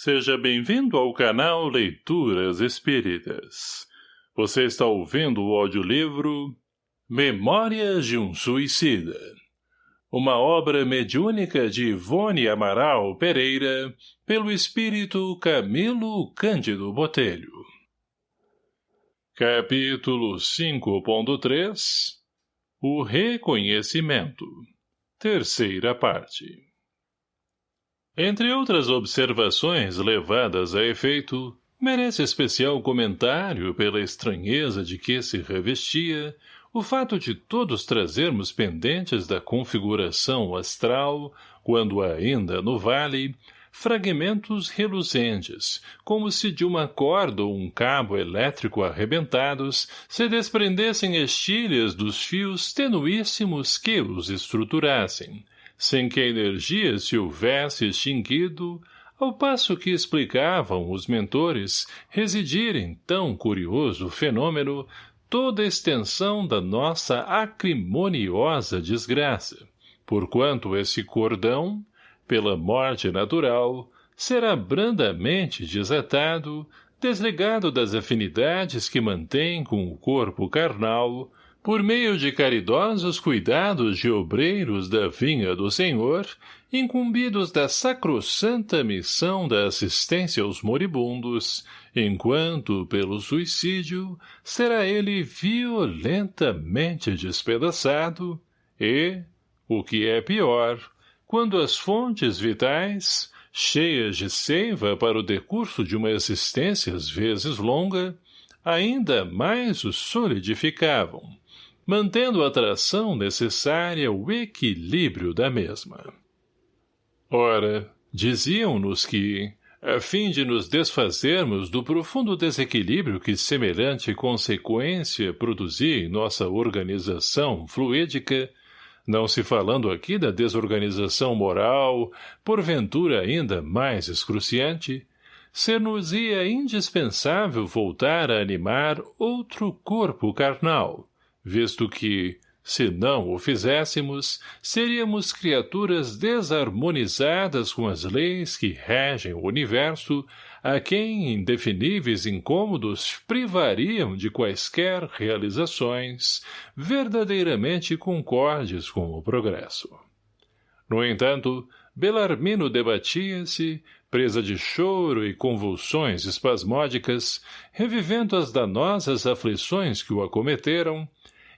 Seja bem-vindo ao canal Leituras Espíritas. Você está ouvindo o audiolivro Memórias de um Suicida. Uma obra mediúnica de Ivone Amaral Pereira, pelo espírito Camilo Cândido Botelho. Capítulo 5.3 O Reconhecimento Terceira parte entre outras observações levadas a efeito, merece especial comentário pela estranheza de que se revestia o fato de todos trazermos pendentes da configuração astral, quando ainda no vale, fragmentos reluzentes, como se de uma corda ou um cabo elétrico arrebentados se desprendessem estilhas dos fios tenuíssimos que os estruturassem, sem que a energia se houvesse extinguido, ao passo que explicavam os mentores residirem tão curioso fenômeno toda a extensão da nossa acrimoniosa desgraça, porquanto esse cordão, pela morte natural, será brandamente desatado, desligado das afinidades que mantém com o corpo carnal, por meio de caridosos cuidados de obreiros da vinha do Senhor, incumbidos da sacrossanta missão da assistência aos moribundos, enquanto, pelo suicídio, será ele violentamente despedaçado e, o que é pior, quando as fontes vitais, cheias de seiva para o decurso de uma existência às vezes longa, ainda mais o solidificavam, mantendo a atração necessária o equilíbrio da mesma. Ora, diziam-nos que, a fim de nos desfazermos do profundo desequilíbrio que semelhante consequência produzia em nossa organização fluídica, não se falando aqui da desorganização moral, porventura ainda mais excruciante, ser-nos-ia indispensável voltar a animar outro corpo carnal, visto que, se não o fizéssemos, seríamos criaturas desarmonizadas com as leis que regem o universo, a quem indefiníveis incômodos privariam de quaisquer realizações verdadeiramente concordes com o progresso. No entanto, Belarmino debatia-se, presa de choro e convulsões espasmódicas, revivendo as danosas aflições que o acometeram,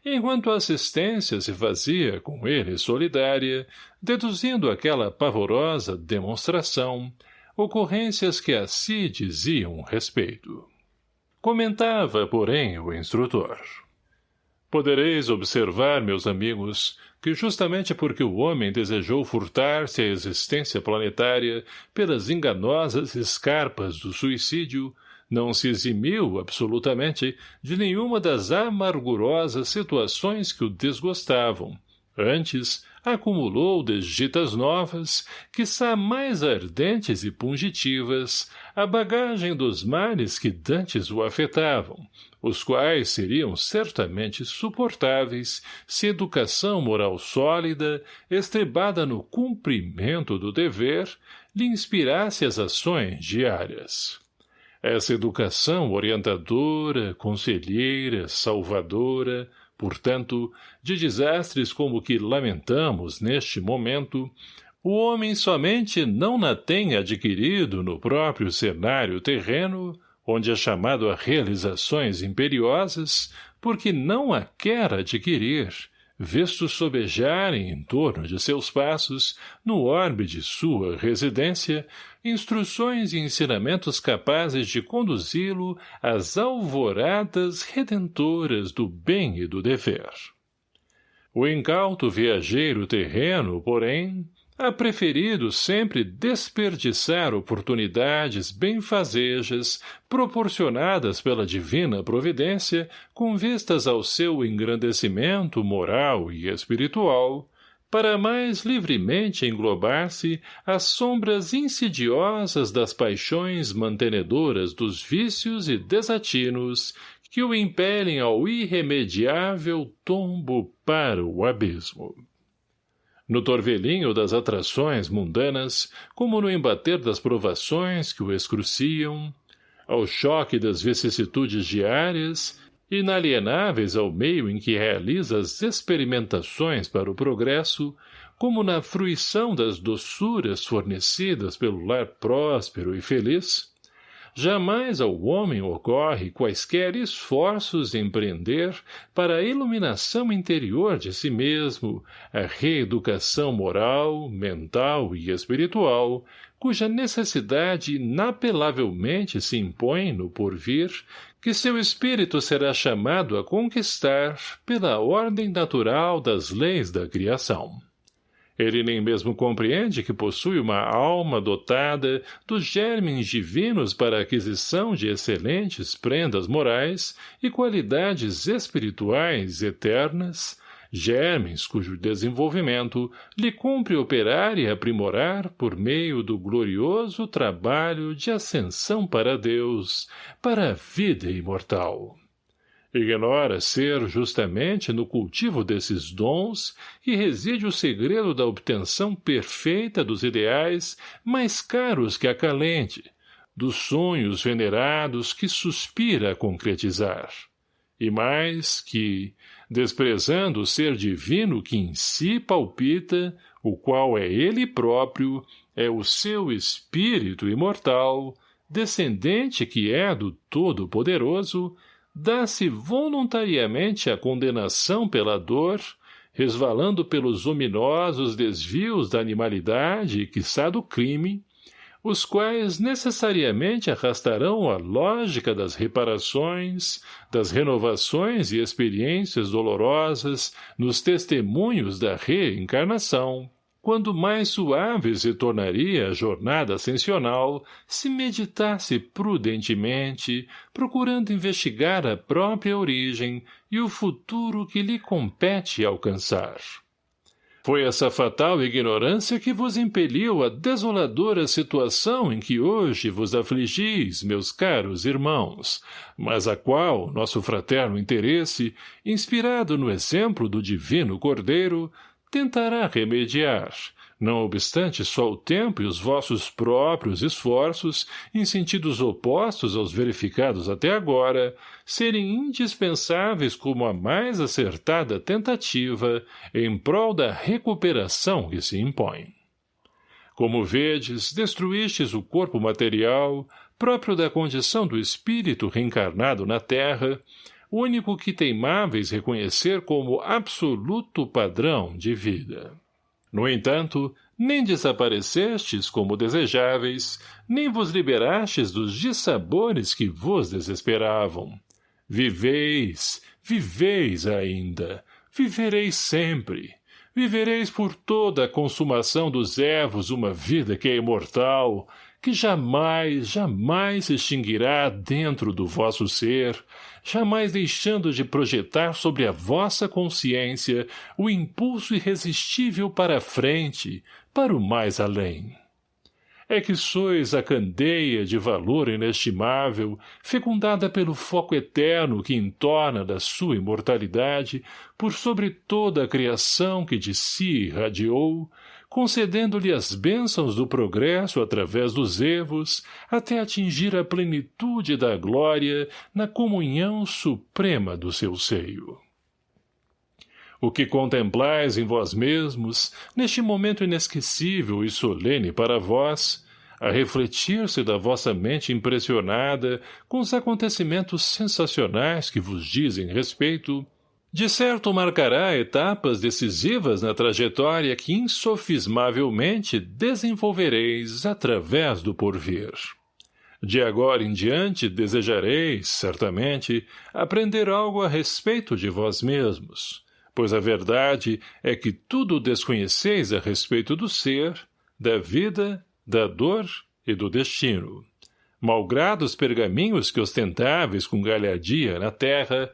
enquanto a assistência se fazia com ele solidária, deduzindo aquela pavorosa demonstração, ocorrências que a si diziam respeito. Comentava, porém, o instrutor. Podereis observar, meus amigos, que justamente porque o homem desejou furtar-se à existência planetária pelas enganosas escarpas do suicídio, não se eximiu, absolutamente, de nenhuma das amargurosas situações que o desgostavam. Antes, acumulou desditas novas, quiçá mais ardentes e pungitivas, a bagagem dos males que dantes o afetavam, os quais seriam certamente suportáveis se educação moral sólida, estribada no cumprimento do dever, lhe inspirasse as ações diárias. Essa educação orientadora, conselheira, salvadora, portanto, de desastres como o que lamentamos neste momento, o homem somente não na tem adquirido no próprio cenário terreno, onde é chamado a realizações imperiosas, porque não a quer adquirir, visto sobejarem em torno de seus passos, no orbe de sua residência, instruções e ensinamentos capazes de conduzi-lo às alvoradas redentoras do bem e do dever. O incauto viajeiro terreno, porém, ha preferido sempre desperdiçar oportunidades benfazejas proporcionadas pela divina providência com vistas ao seu engrandecimento moral e espiritual, para mais livremente englobar-se às sombras insidiosas das paixões mantenedoras dos vícios e desatinos que o impelem ao irremediável tombo para o abismo. no torvelinho das atrações mundanas, como no embater das provações que o excruciam, ao choque das vicissitudes diárias, inalienáveis ao meio em que realiza as experimentações para o progresso, como na fruição das doçuras fornecidas pelo lar próspero e feliz, jamais ao homem ocorre quaisquer esforços empreender para a iluminação interior de si mesmo, a reeducação moral, mental e espiritual, cuja necessidade inapelavelmente se impõe no porvir, que seu espírito será chamado a conquistar pela ordem natural das leis da criação. Ele nem mesmo compreende que possui uma alma dotada dos germes divinos para a aquisição de excelentes prendas morais e qualidades espirituais eternas, germes cujo desenvolvimento lhe cumpre operar e aprimorar por meio do glorioso trabalho de ascensão para Deus, para a vida imortal. Ignora ser justamente no cultivo desses dons que reside o segredo da obtenção perfeita dos ideais mais caros que acalente, dos sonhos venerados que suspira concretizar. E mais que, desprezando o ser divino que em si palpita, o qual é ele próprio, é o seu espírito imortal, descendente que é do Todo-Poderoso, dá-se voluntariamente a condenação pela dor, resvalando pelos ominosos desvios da animalidade e quiçá do crime, os quais necessariamente arrastarão a lógica das reparações, das renovações e experiências dolorosas nos testemunhos da reencarnação, quando mais suave se tornaria a jornada ascensional se meditasse prudentemente, procurando investigar a própria origem e o futuro que lhe compete alcançar. Foi essa fatal ignorância que vos impeliu à desoladora situação em que hoje vos afligis, meus caros irmãos, mas a qual nosso fraterno interesse, inspirado no exemplo do divino Cordeiro, tentará remediar, não obstante só o tempo e os vossos próprios esforços, em sentidos opostos aos verificados até agora, serem indispensáveis como a mais acertada tentativa em prol da recuperação que se impõe. Como vedes, destruístes o corpo material, próprio da condição do espírito reencarnado na terra, único que teimáveis reconhecer como absoluto padrão de vida. No entanto, nem desaparecestes como desejáveis, nem vos liberastes dos dissabores que vos desesperavam. Viveis, viveis ainda, vivereis sempre. Vivereis por toda a consumação dos ervos uma vida que é imortal, que jamais, jamais se extinguirá dentro do vosso ser, jamais deixando de projetar sobre a vossa consciência o impulso irresistível para a frente, para o mais além. É que sois a candeia de valor inestimável, fecundada pelo foco eterno que entorna da sua imortalidade, por sobre toda a criação que de si irradiou, concedendo-lhe as bênçãos do progresso através dos erros, até atingir a plenitude da glória na comunhão suprema do seu seio. O que contemplais em vós mesmos, neste momento inesquecível e solene para vós, a refletir-se da vossa mente impressionada com os acontecimentos sensacionais que vos dizem respeito, de certo marcará etapas decisivas na trajetória que insofismavelmente desenvolvereis através do porvir. De agora em diante desejareis, certamente, aprender algo a respeito de vós mesmos, pois a verdade é que tudo desconheceis a respeito do ser, da vida, da dor e do destino. Malgrado os pergaminhos que ostentáveis com galhardia na terra,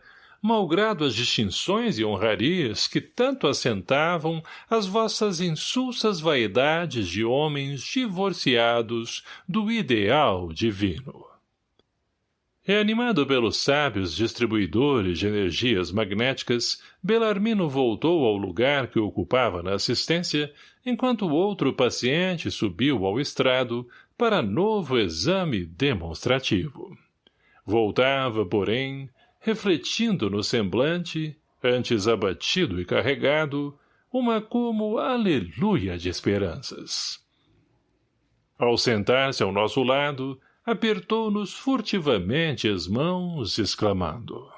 malgrado as distinções e honrarias que tanto assentavam as vossas insulsas vaidades de homens divorciados do ideal divino. Reanimado pelos sábios distribuidores de energias magnéticas, Belarmino voltou ao lugar que ocupava na assistência, enquanto outro paciente subiu ao estrado para novo exame demonstrativo. Voltava, porém, refletindo no semblante, antes abatido e carregado, uma como aleluia de esperanças. Ao sentar-se ao nosso lado, apertou-nos furtivamente as mãos, exclamando.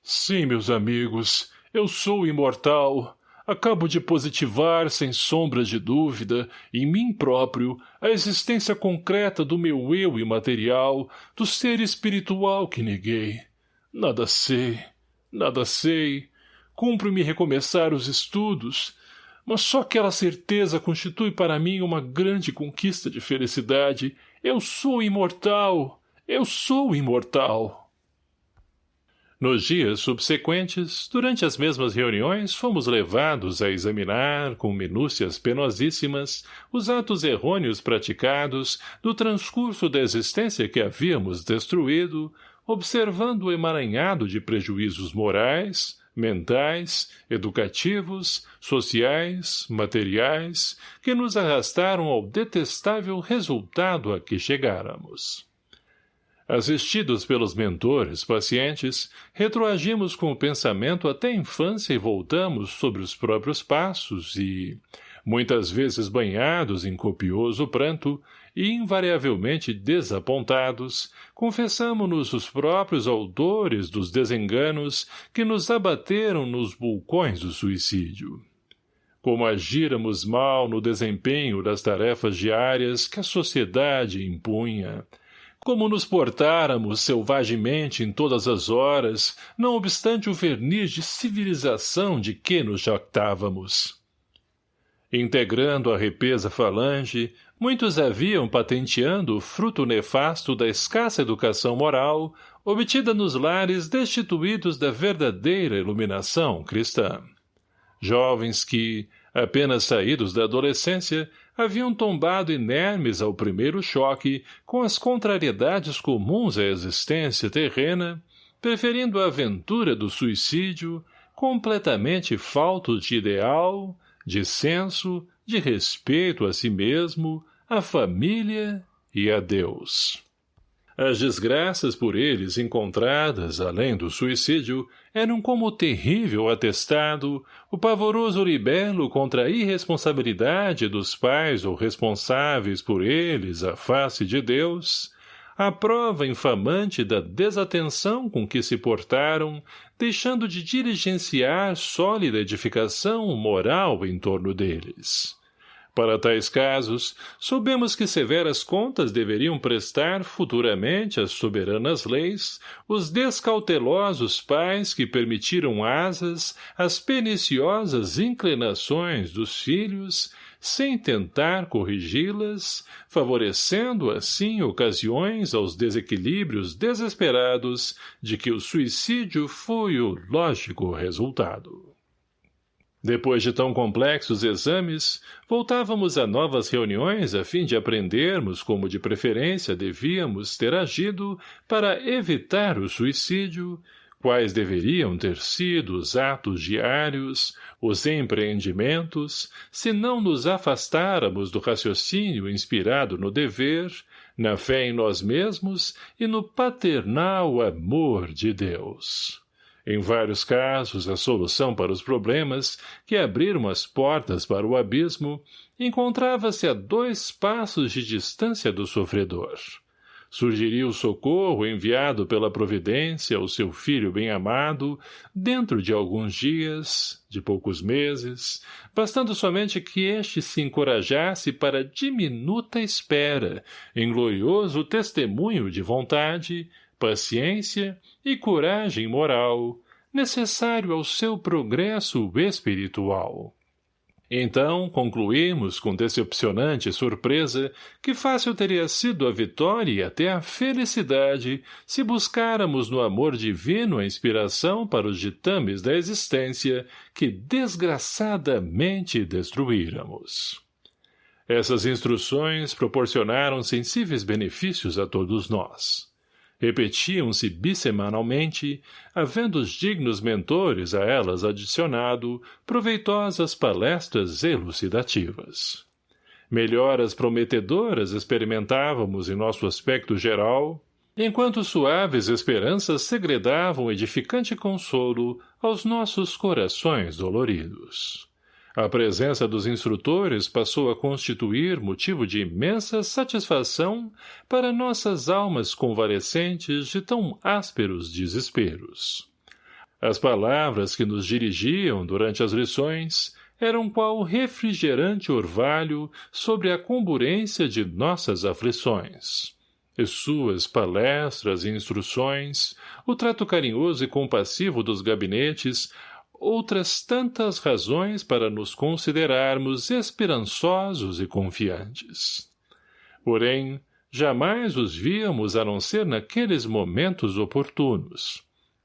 Sim, meus amigos, eu sou imortal. Acabo de positivar, sem sombra de dúvida, em mim próprio, a existência concreta do meu eu imaterial, do ser espiritual que neguei. Nada sei, nada sei. Cumpre-me recomeçar os estudos, mas só aquela certeza constitui para mim uma grande conquista de felicidade eu sou imortal! Eu sou imortal! Nos dias subsequentes, durante as mesmas reuniões, fomos levados a examinar, com minúcias penosíssimas, os atos errôneos praticados do transcurso da existência que havíamos destruído, observando o emaranhado de prejuízos morais, mentais, educativos, sociais, materiais, que nos arrastaram ao detestável resultado a que chegáramos. Assistidos pelos mentores pacientes, retroagimos com o pensamento até a infância e voltamos sobre os próprios passos e, muitas vezes banhados em copioso pranto, e invariavelmente desapontados, confessamo-nos os próprios autores dos desenganos que nos abateram nos vulcões do suicídio. Como agíramos mal no desempenho das tarefas diárias que a sociedade impunha, como nos portáramos selvagemente em todas as horas, não obstante o verniz de civilização de que nos jactávamos. Integrando a repesa falange, muitos haviam patenteando o fruto nefasto da escassa educação moral, obtida nos lares destituídos da verdadeira iluminação cristã. Jovens que, apenas saídos da adolescência, haviam tombado inermes ao primeiro choque com as contrariedades comuns à existência terrena, preferindo a aventura do suicídio, completamente faltos de ideal, de senso, de respeito a si mesmo, a família e a Deus. As desgraças por eles encontradas, além do suicídio, eram como o terrível atestado, o pavoroso libelo contra a irresponsabilidade dos pais ou responsáveis por eles à face de Deus, a prova infamante da desatenção com que se portaram, deixando de diligenciar sólida edificação moral em torno deles. Para tais casos, soubemos que severas contas deveriam prestar futuramente às soberanas leis os descautelosos pais que permitiram asas às perniciosas inclinações dos filhos, sem tentar corrigi-las, favorecendo assim ocasiões aos desequilíbrios desesperados de que o suicídio foi o lógico resultado. Depois de tão complexos exames, voltávamos a novas reuniões a fim de aprendermos como de preferência devíamos ter agido para evitar o suicídio, quais deveriam ter sido os atos diários, os empreendimentos, se não nos afastáramos do raciocínio inspirado no dever, na fé em nós mesmos e no paternal amor de Deus. Em vários casos, a solução para os problemas, que abriram as portas para o abismo, encontrava-se a dois passos de distância do sofredor. Surgiria o socorro enviado pela providência ao seu filho bem-amado dentro de alguns dias, de poucos meses, bastando somente que este se encorajasse para diminuta espera, em glorioso testemunho de vontade, paciência e coragem moral, necessário ao seu progresso espiritual. Então, concluímos com decepcionante surpresa que fácil teria sido a vitória e até a felicidade se buscáramos no amor divino a inspiração para os ditames da existência que desgraçadamente destruíramos. Essas instruções proporcionaram sensíveis benefícios a todos nós. Repetiam-se bissemanalmente, havendo os dignos mentores a elas adicionado proveitosas palestras elucidativas. Melhoras prometedoras experimentávamos em nosso aspecto geral, enquanto suaves esperanças segredavam edificante consolo aos nossos corações doloridos. A presença dos instrutores passou a constituir motivo de imensa satisfação para nossas almas convalescentes de tão ásperos desesperos. As palavras que nos dirigiam durante as lições eram qual refrigerante orvalho sobre a comburência de nossas aflições. E suas palestras e instruções, o trato carinhoso e compassivo dos gabinetes outras tantas razões para nos considerarmos esperançosos e confiantes. Porém, jamais os víamos a não ser naqueles momentos oportunos.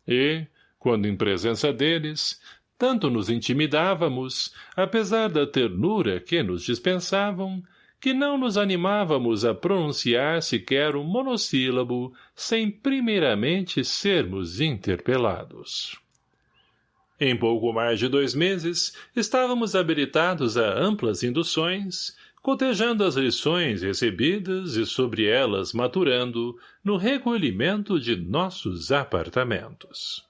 E, quando em presença deles, tanto nos intimidávamos, apesar da ternura que nos dispensavam, que não nos animávamos a pronunciar sequer um monossílabo sem primeiramente sermos interpelados. Em pouco mais de dois meses, estávamos habilitados a amplas induções, cotejando as lições recebidas e sobre elas maturando no recolhimento de nossos apartamentos.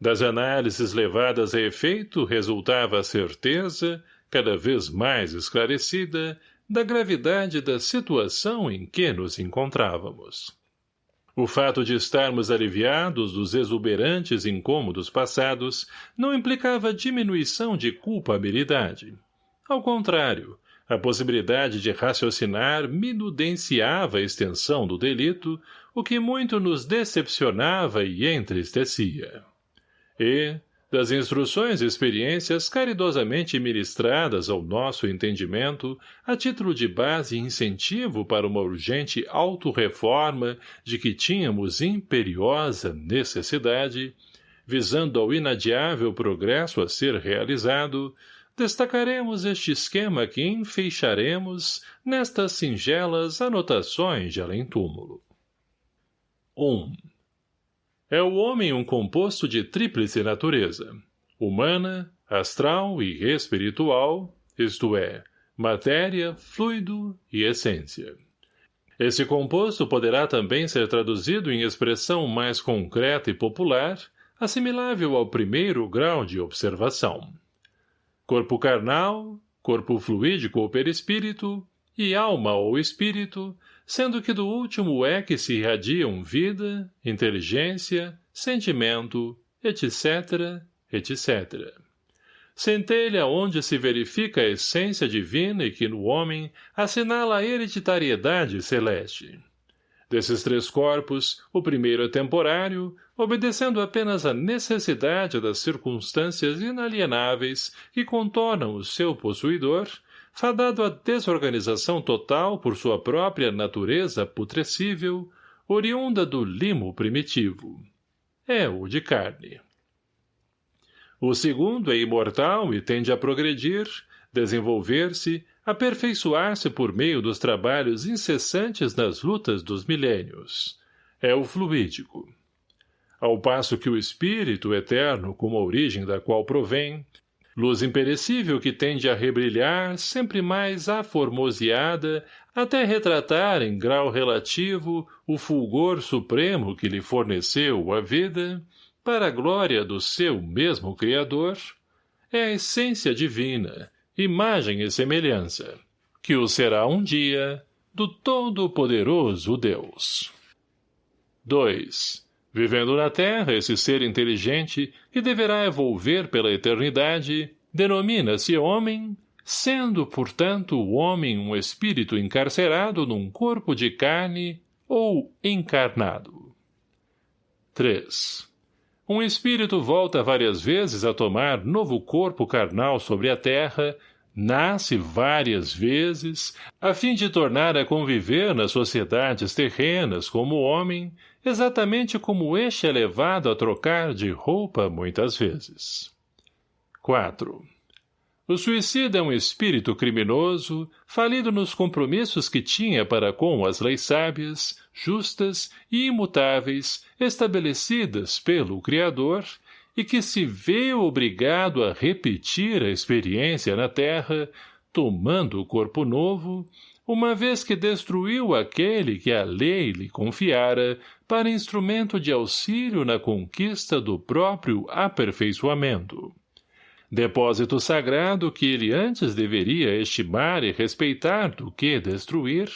Das análises levadas a efeito resultava a certeza, cada vez mais esclarecida, da gravidade da situação em que nos encontrávamos. O fato de estarmos aliviados dos exuberantes incômodos passados não implicava diminuição de culpabilidade. Ao contrário, a possibilidade de raciocinar minudenciava a extensão do delito, o que muito nos decepcionava e entristecia. E, das instruções e experiências caridosamente ministradas ao nosso entendimento, a título de base e incentivo para uma urgente autorreforma de que tínhamos imperiosa necessidade, visando ao inadiável progresso a ser realizado, destacaremos este esquema que enfeixaremos nestas singelas anotações de além-túmulo. 1. É o homem um composto de tríplice natureza, humana, astral e espiritual, isto é, matéria, fluido e essência. Esse composto poderá também ser traduzido em expressão mais concreta e popular, assimilável ao primeiro grau de observação. Corpo carnal, corpo fluídico ou perispírito, e alma ou espírito, sendo que do último é que se irradiam vida, inteligência, sentimento, etc., etc. Centelha onde se verifica a essência divina e que no homem assinala a hereditariedade celeste. Desses três corpos, o primeiro é temporário, obedecendo apenas à necessidade das circunstâncias inalienáveis que contornam o seu possuidor, fadado à desorganização total por sua própria natureza putrescível, oriunda do limo primitivo. É o de carne. O segundo é imortal e tende a progredir, desenvolver-se, aperfeiçoar-se por meio dos trabalhos incessantes nas lutas dos milênios. É o fluídico. Ao passo que o espírito eterno, como a origem da qual provém, luz imperecível que tende a rebrilhar, sempre mais aformoseada, até retratar em grau relativo o fulgor supremo que lhe forneceu a vida, para a glória do seu mesmo Criador, é a essência divina, imagem e semelhança, que o será um dia do Todo-Poderoso Deus. 2. Vivendo na Terra, esse ser inteligente, que deverá evolver pela eternidade, denomina-se homem, sendo, portanto, o homem um espírito encarcerado num corpo de carne ou encarnado. 3. Um espírito volta várias vezes a tomar novo corpo carnal sobre a terra, nasce várias vezes, a fim de tornar a conviver nas sociedades terrenas como homem, exatamente como este é levado a trocar de roupa muitas vezes. 4. O suicida é um espírito criminoso, falido nos compromissos que tinha para com as leis sábias, justas e imutáveis estabelecidas pelo Criador e que se vê obrigado a repetir a experiência na Terra, tomando o corpo novo, uma vez que destruiu aquele que a lei lhe confiara para instrumento de auxílio na conquista do próprio aperfeiçoamento. Depósito sagrado que ele antes deveria estimar e respeitar do que destruir,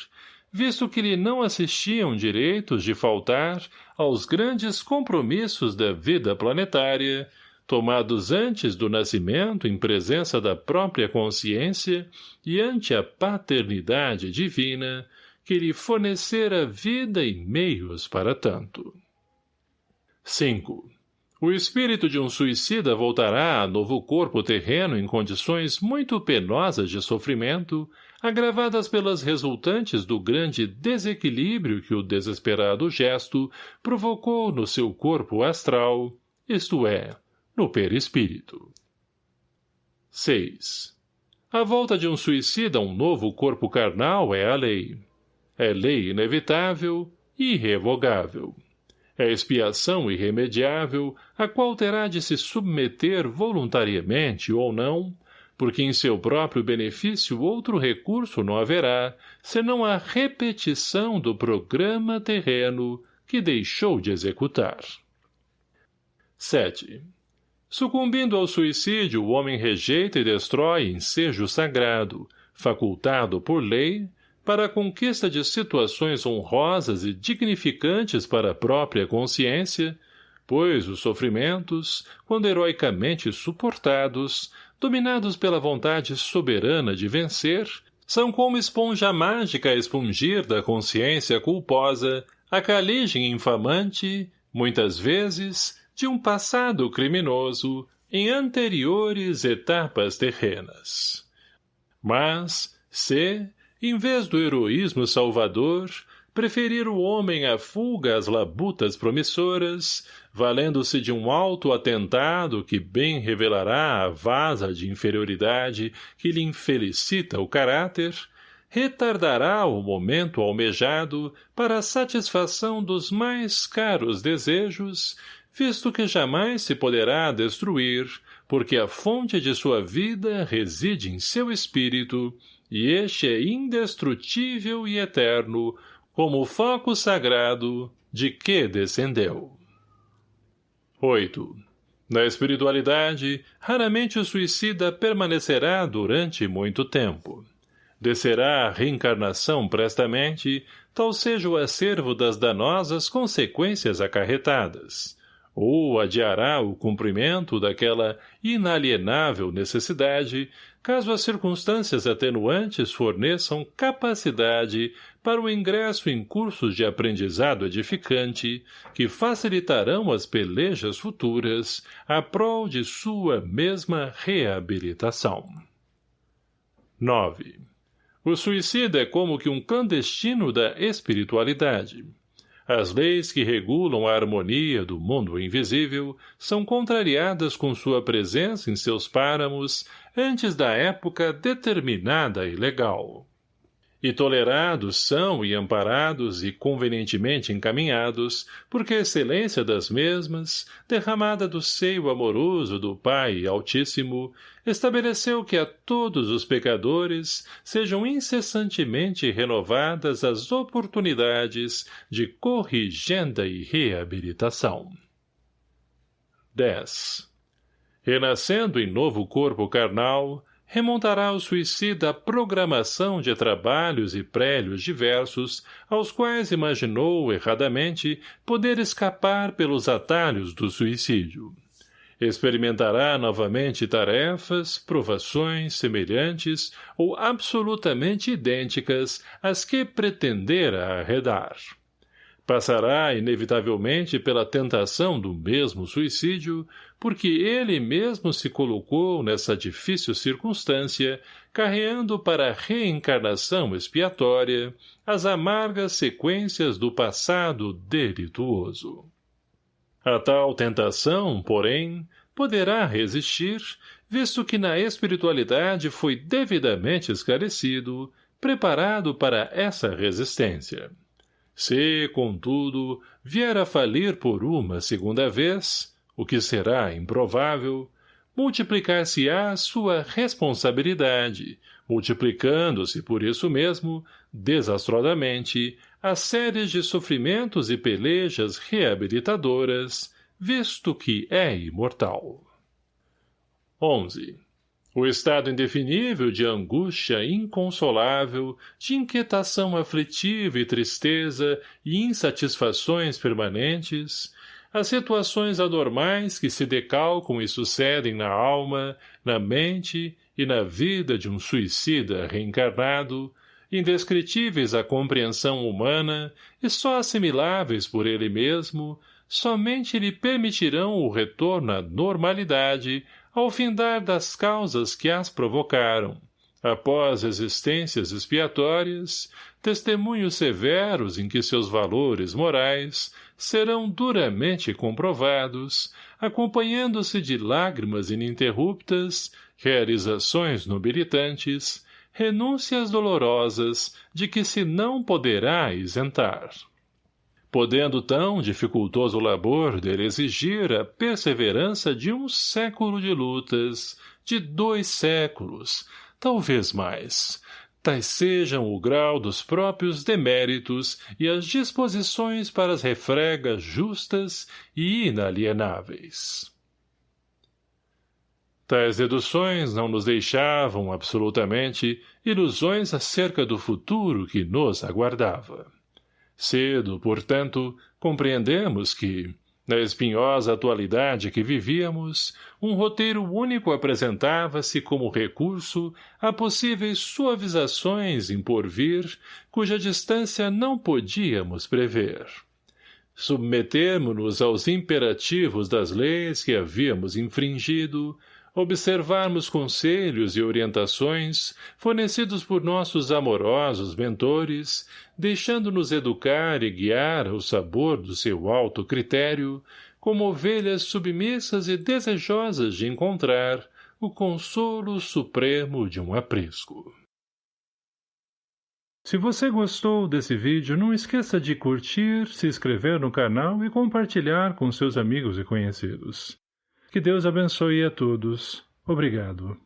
visto que lhe não assistiam direitos de faltar aos grandes compromissos da vida planetária, tomados antes do nascimento em presença da própria consciência e ante a paternidade divina, que lhe fornecera vida e meios para tanto. 5. O espírito de um suicida voltará a novo corpo terreno em condições muito penosas de sofrimento, agravadas pelas resultantes do grande desequilíbrio que o desesperado gesto provocou no seu corpo astral, isto é, no perispírito. 6. A volta de um suicida a um novo corpo carnal é a lei. É lei inevitável irrevogável é expiação irremediável, a qual terá de se submeter voluntariamente ou não, porque em seu próprio benefício outro recurso não haverá, senão a repetição do programa terreno que deixou de executar. 7. Sucumbindo ao suicídio, o homem rejeita e destrói ensejo sagrado, facultado por lei, para a conquista de situações honrosas e dignificantes para a própria consciência, pois os sofrimentos, quando heroicamente suportados, dominados pela vontade soberana de vencer, são como esponja mágica a expungir da consciência culposa a caligem infamante, muitas vezes, de um passado criminoso em anteriores etapas terrenas. Mas, se, em vez do heroísmo salvador, preferir o homem à fuga às labutas promissoras, valendo-se de um alto atentado que bem revelará a vaza de inferioridade que lhe infelicita o caráter, retardará o momento almejado para a satisfação dos mais caros desejos, visto que jamais se poderá destruir, porque a fonte de sua vida reside em seu espírito, e este é indestrutível e eterno, como o foco sagrado de que descendeu. 8. Na espiritualidade, raramente o suicida permanecerá durante muito tempo. Descerá a reencarnação prestamente, tal seja o acervo das danosas consequências acarretadas ou adiará o cumprimento daquela inalienável necessidade, caso as circunstâncias atenuantes forneçam capacidade para o ingresso em cursos de aprendizado edificante que facilitarão as pelejas futuras a prol de sua mesma reabilitação. 9. O suicida é como que um clandestino da espiritualidade. As leis que regulam a harmonia do mundo invisível são contrariadas com sua presença em seus páramos antes da época determinada e legal e tolerados são e amparados e convenientemente encaminhados, porque a excelência das mesmas, derramada do seio amoroso do Pai Altíssimo, estabeleceu que a todos os pecadores sejam incessantemente renovadas as oportunidades de corrigenda e reabilitação. 10. Renascendo em novo corpo carnal, remontará o suicida à programação de trabalhos e prélios diversos aos quais imaginou, erradamente, poder escapar pelos atalhos do suicídio. Experimentará novamente tarefas, provações semelhantes ou absolutamente idênticas às que pretendera arredar passará inevitavelmente pela tentação do mesmo suicídio, porque ele mesmo se colocou nessa difícil circunstância, carreando para a reencarnação expiatória as amargas sequências do passado delituoso. A tal tentação, porém, poderá resistir, visto que na espiritualidade foi devidamente esclarecido, preparado para essa resistência. Se, contudo, vier a falir por uma segunda vez, o que será improvável, multiplicar-se-á sua responsabilidade, multiplicando-se por isso mesmo, desastrosamente, as séries de sofrimentos e pelejas reabilitadoras, visto que é imortal. 11. O estado indefinível de angústia inconsolável, de inquietação aflitiva e tristeza e insatisfações permanentes, as situações anormais que se decalcam e sucedem na alma, na mente e na vida de um suicida reencarnado, indescritíveis à compreensão humana e só assimiláveis por ele mesmo, somente lhe permitirão o retorno à normalidade ao findar das causas que as provocaram, após existências expiatórias, testemunhos severos em que seus valores morais serão duramente comprovados, acompanhando-se de lágrimas ininterruptas, realizações nobilitantes, renúncias dolorosas de que se não poderá isentar. Podendo tão dificultoso labor dele exigir a perseverança de um século de lutas, de dois séculos, talvez mais, tais sejam o grau dos próprios deméritos e as disposições para as refregas justas e inalienáveis. Tais deduções não nos deixavam, absolutamente, ilusões acerca do futuro que nos aguardava. Cedo, portanto, compreendemos que, na espinhosa atualidade que vivíamos, um roteiro único apresentava-se como recurso a possíveis suavizações em porvir, cuja distância não podíamos prever. Submetemo-nos aos imperativos das leis que havíamos infringido, observarmos conselhos e orientações fornecidos por nossos amorosos mentores, deixando-nos educar e guiar ao sabor do seu alto critério, como ovelhas submissas e desejosas de encontrar o consolo supremo de um aprisco. Se você gostou desse vídeo, não esqueça de curtir, se inscrever no canal e compartilhar com seus amigos e conhecidos. Que Deus abençoe a todos. Obrigado.